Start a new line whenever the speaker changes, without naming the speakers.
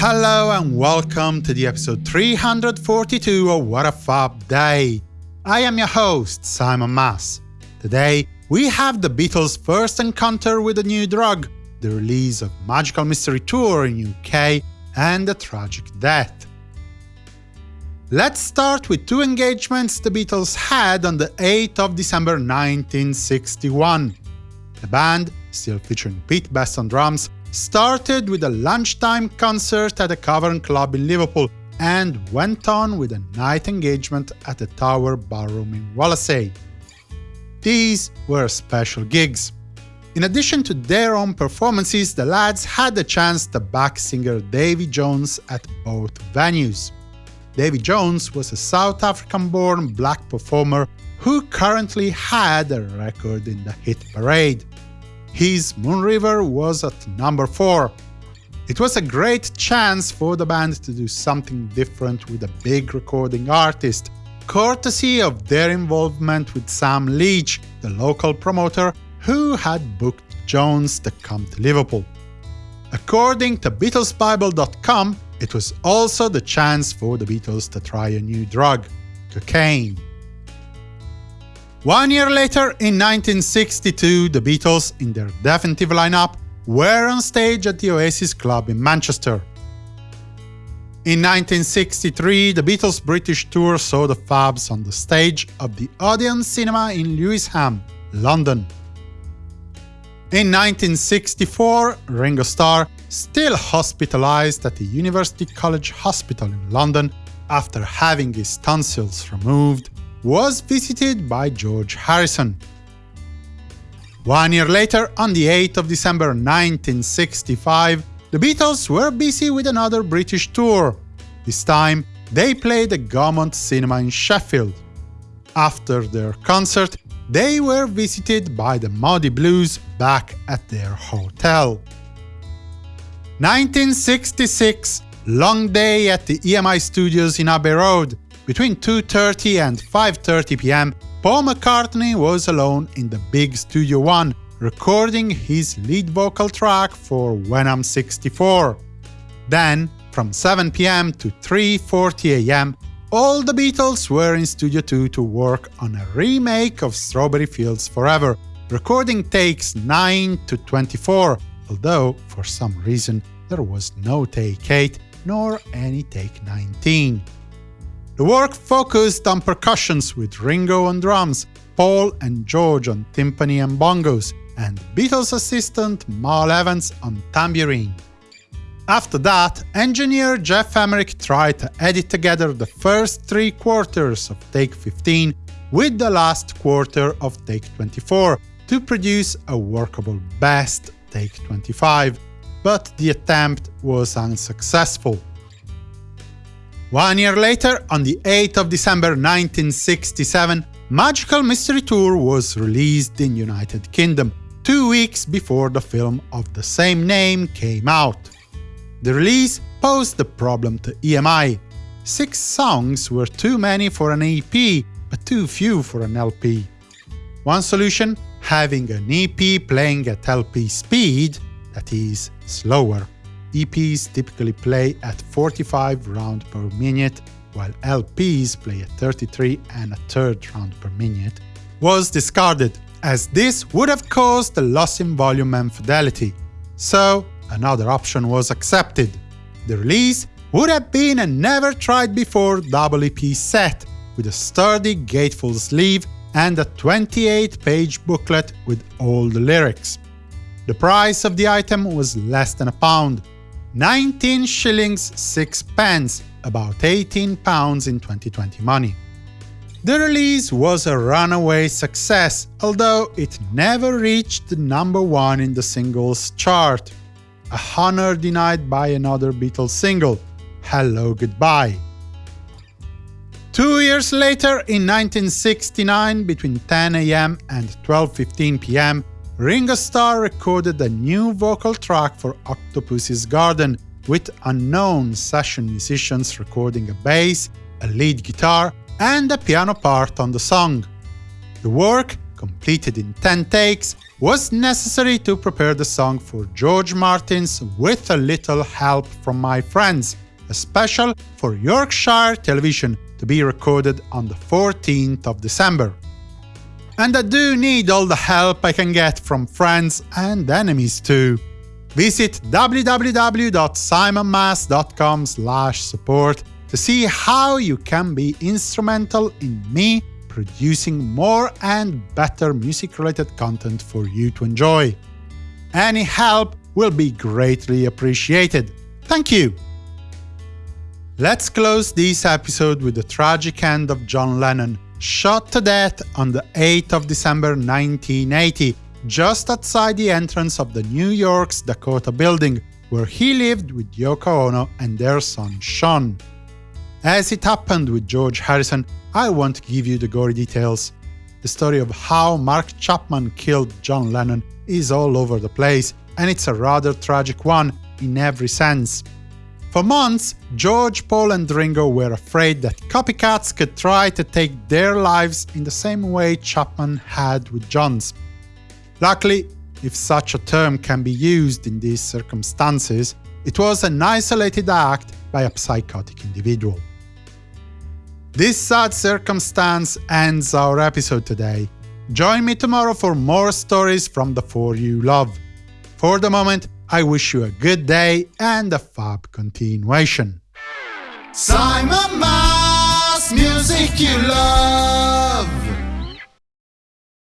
Hello and welcome to the episode 342 of What a Fab Day. I am your host, Simon Mas. Today, we have the Beatles' first encounter with a new drug, the release of Magical Mystery Tour in UK, and a tragic death. Let's start with two engagements the Beatles had on the 8th of December 1961. The band, still featuring Pete Best on drums, started with a lunchtime concert at a Cavern Club in Liverpool and went on with a night engagement at the Tower Ballroom in Wallasey. These were special gigs. In addition to their own performances, the lads had the chance to back singer Davy Jones at both venues. Davy Jones was a South African-born black performer who currently had a record in the hit parade. His Moon River was at number 4. It was a great chance for the band to do something different with a big recording artist, courtesy of their involvement with Sam Leach, the local promoter who had booked Jones to come to Liverpool. According to BeatlesBible.com, it was also the chance for the Beatles to try a new drug, cocaine. One year later, in 1962, the Beatles, in their definitive lineup, were on stage at the Oasis Club in Manchester. In 1963, the Beatles' British tour saw the Fabs on the stage of the Odeon Cinema in Lewisham, London. In 1964, Ringo Starr, still hospitalized at the University College Hospital in London after having his tonsils removed, was visited by George Harrison. One year later, on the 8th of December 1965, the Beatles were busy with another British tour. This time, they played the Gaumont Cinema in Sheffield. After their concert, they were visited by the Moody Blues back at their hotel. 1966 Long day at the EMI studios in Abbey Road. Between 2.30 and 5.30 pm, Paul McCartney was alone in the big Studio One, recording his lead vocal track for When I'm 64. Then, from 7 pm to 3.40 am, all the Beatles were in Studio 2 to work on a remake of Strawberry Fields Forever, recording takes 9 to 24, although, for some reason, there was no take 8, nor any Take 19. The work focused on percussions with Ringo on drums, Paul and George on timpani and bongos, and Beatles assistant Mal Evans on tambourine. After that, engineer Geoff Emerick tried to edit together the first three quarters of Take 15 with the last quarter of Take 24 to produce a workable best Take 25, but the attempt was unsuccessful. One year later, on the 8th of December 1967, Magical Mystery Tour was released in United Kingdom, two weeks before the film of the same name came out. The release posed a problem to EMI. Six songs were too many for an EP, but too few for an LP. One solution, having an EP playing at LP speed, that is, slower. EPs typically play at 45 round per minute, while LPs play at 33 and a third round per minute, was discarded, as this would have caused a loss in volume and fidelity. So, another option was accepted. The release would have been a never-tried-before double EP set, with a sturdy gatefold sleeve and a 28-page booklet with all the lyrics. The price of the item was less than a pound, 19 shillings 6 pence, about 18 pounds in 2020 money. The release was a runaway success, although it never reached number one in the singles chart, a honor denied by another Beatles single, Hello Goodbye. Two years later, in 1969, between 10 am and 12.15 pm, Ringo Starr recorded a new vocal track for Octopus's Garden, with unknown session musicians recording a bass, a lead guitar, and a piano part on the song. The work, completed in 10 takes, was necessary to prepare the song for George Martin's With a Little Help from My Friends, a special for Yorkshire Television to be recorded on the 14th of December. And I do need all the help I can get from friends and enemies too. Visit www.simonmas.com support to see how you can be instrumental in me producing more and better music-related content for you to enjoy. Any help will be greatly appreciated. Thank you! Let's close this episode with the tragic end of John Lennon, shot to death on the 8th of December 1980, just outside the entrance of the New York's Dakota building, where he lived with Yoko Ono and their son Sean. As it happened with George Harrison, I won't give you the gory details. The story of how Mark Chapman killed John Lennon is all over the place, and it's a rather tragic one in every sense. For months, George, Paul and Ringo were afraid that copycats could try to take their lives in the same way Chapman had with John's. Luckily, if such a term can be used in these circumstances, it was an isolated act by a psychotic individual. This sad circumstance ends our episode today. Join me tomorrow for more stories from the four you love. For the moment, I wish you a good day and a fab continuation.
Simon Mas, music you love.